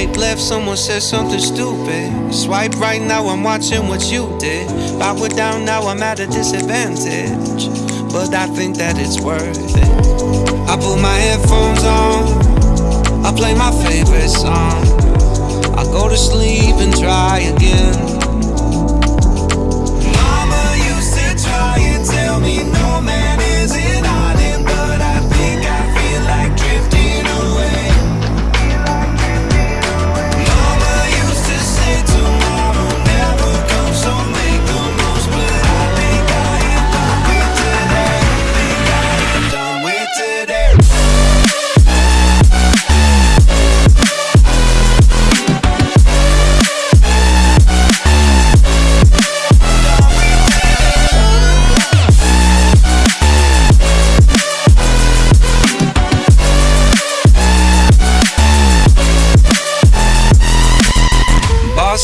Swipe left, someone said something stupid. Swipe right now, I'm watching what you did. Power down now, I'm at a disadvantage. But I think that it's worth it. I put my headphones on, I play my favorite song. I go to sleep and try again.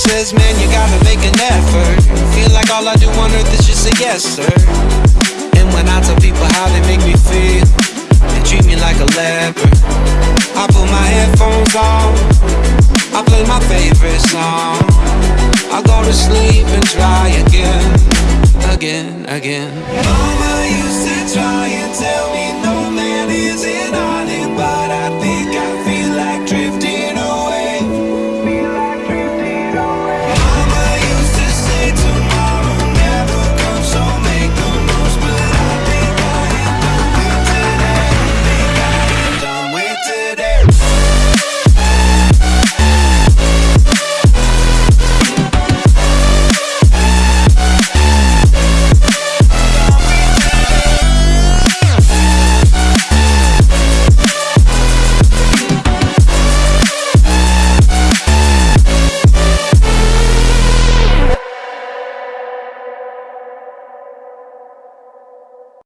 Says, man, you gotta make an effort. Feel like all I do on earth is just say yes, sir. And when I tell people how they make me feel, they treat me like a leper. I put my headphones on, I play my favorite song. I go to sleep and try again, again, again. Mama used